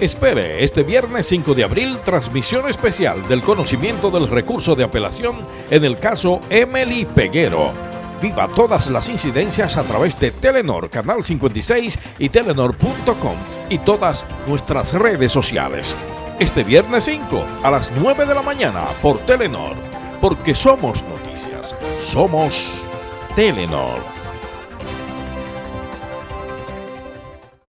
Espere este viernes 5 de abril transmisión especial del conocimiento del recurso de apelación en el caso Emily Peguero. Viva todas las incidencias a través de Telenor Canal 56 y telenor.com y todas nuestras redes sociales. Este viernes 5 a las 9 de la mañana por Telenor, porque somos noticias, somos Telenor.